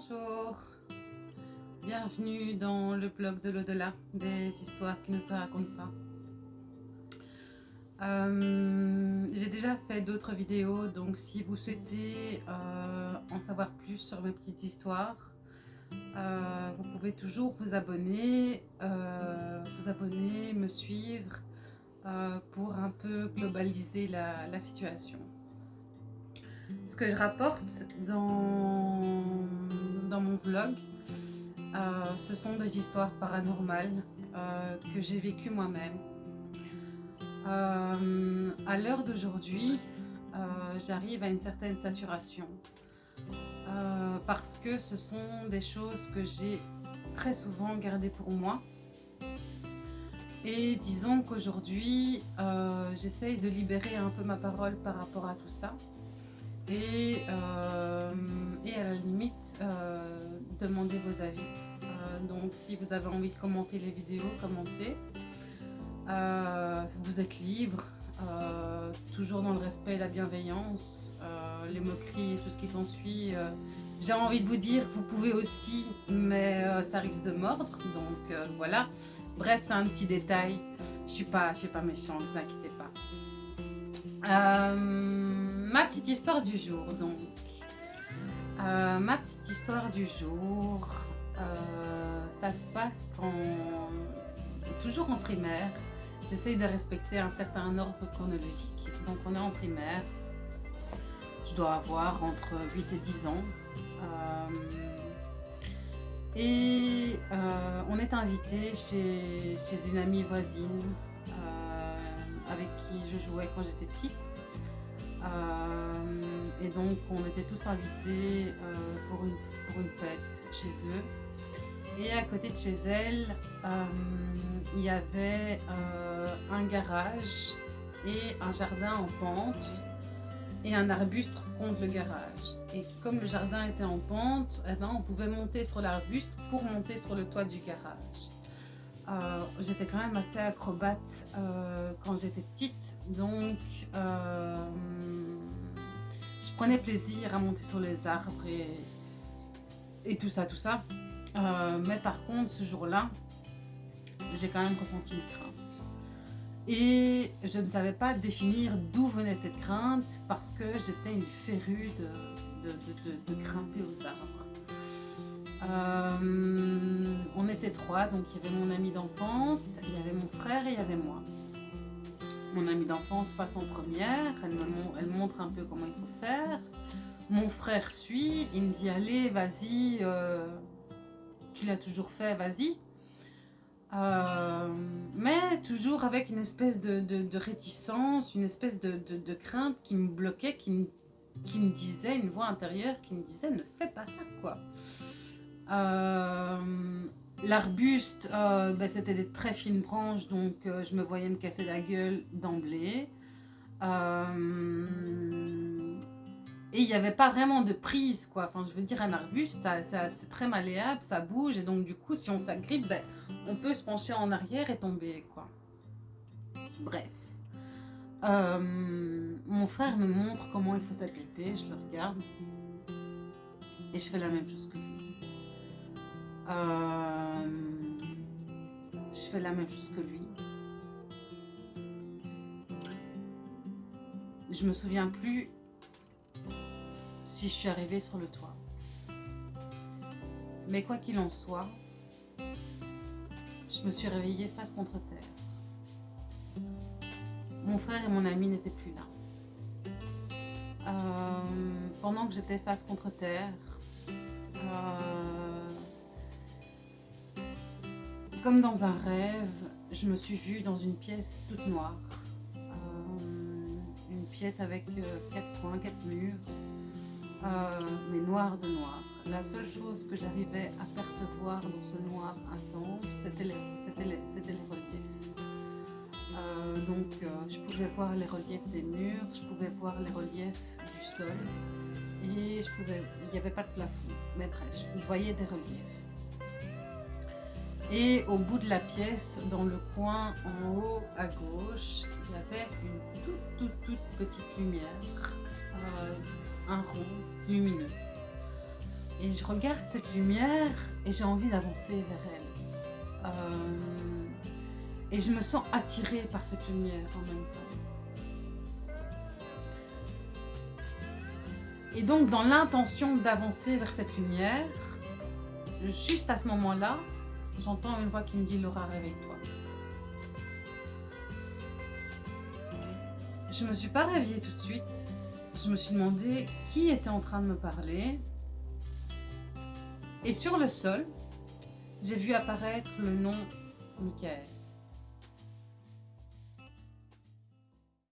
Bonjour, bienvenue dans le blog de l'au-delà, des histoires qui ne se racontent pas. Euh, j'ai déjà fait d'autres vidéos, donc si vous souhaitez euh, en savoir plus sur mes petites histoires, euh, vous pouvez toujours vous abonner, vous abonner, me suivre pour un peu globaliser la situation. Ce que je rapporte dans, vlog, ce sont des histoires paranormales que j'ai vécues moi-même euh, à l'heure d'aujourd'hui, euh, j'arrive à une certaine saturation euh, parce que ce sont des choses que j'ai très souvent gardées pour moi. Et disons qu'aujourd'hui, j'essaye de libérer un peu ma parole par rapport à tout ça. Et, et à la limite, demander vos avis. donc si vous avez envie de commenter les vidéos, commentez. Euh, vous êtes libre, euh, toujours dans le respect et la bienveillance, euh, les moqueries et tout ce qui s'ensuit. J'ai envie de vous dire, vous pouvez aussi, mais ça risque de mordre, donc voilà. Bref, c'est un petit détail. Je suis pas, je suis pas méchante, ne vous inquiétez pas. Ma petite histoire du jour, donc. ma petite histoire du jour, ça se passe quand, toujours en primaire, J'essaye de respecter un certain ordre chronologique. Donc on est en primaire. Je dois avoir entre 8 et 10 ans. Euh, et euh, on est invité chez, une amie voisine euh, avec qui je jouais quand j'étais petite. Et donc on était tous invités pour, une, pour une fête chez eux. Et à côté de chez elle, euh, il y avait euh, un garage et un jardin en pente et un arbuste contre le garage. Et comme le jardin était en pente, eh ben, on pouvait monter sur l'arbuste pour monter sur le toit du garage. Euh, j'étais quand même assez acrobate quand j'étais petite, donc je prenais plaisir à monter sur les arbres et, tout ça, tout ça. Euh, mais par contre, ce jour-là, j'ai quand même ressenti une crainte. Et je ne savais pas définir d'où venait cette crainte parce que j'étais une férue de, grimper aux arbres. Euh, trois, donc il y avait mon ami d'enfance, il y avait mon frère et il y avait moi. Mon ami d'enfance passe en première, elle me montre un peu comment il faut faire. Mon frère suit, il me dit allez vas-y, euh, tu l'as toujours fait, vas-y. Euh, mais toujours avec une espèce de, réticence, une espèce de, crainte qui me bloquait, qui me, qui me, disait, une voix intérieure qui me disait ne fais pas ça quoi. Euh, l'arbuste, euh, ben, c'était des très fines branches donc je me voyais me casser la gueule d'emblée. Et il n'y avait pas vraiment de prise, quoi. Enfin, je veux dire, un arbuste, c'est très malléable, ça bouge. Et donc, du coup, si on s'agrippe, ben, on peut se pencher en arrière et tomber, quoi. Bref. Euh, mon frère me montre comment il faut s'agripper. Je le regarde. Et je fais la même chose que lui. Euh, je fais la même chose que lui. Je me souviens plus si je suis arrivée sur le toit. Mais quoi qu'il en soit, je me suis réveillée face contre terre. Mon frère et mon ami n'étaient plus là. Euh, pendant que j'étais face contre terre, euh, comme dans un rêve, je me suis vue dans une pièce toute noire. Euh, une pièce avec quatre coins, quatre murs, euh, mais noir de noir. La seule chose que j'arrivais à percevoir dans ce noir intense, c'était les, reliefs. Euh, donc euh, je pouvais voir les reliefs des murs, je pouvais voir les reliefs du sol et je pouvais, il n'y avait pas de plafond, mais bref, je voyais des reliefs. Et au bout de la pièce, dans le coin en haut à gauche, il y avait une toute toute toute petite lumière un rond lumineux. Et je regarde cette lumière et j'ai envie d'avancer vers elle. Euh, et je me sens attirée par cette lumière en même temps. Et donc, dans l'intention d'avancer vers cette lumière, juste à ce moment-là, j'entends une voix qui me dit Laura, réveille-toi. Je ne me suis pas réveillée tout de suite. Je me suis demandé qui était en train de me parler. Et sur le sol, j'ai vu apparaître le nom Michael.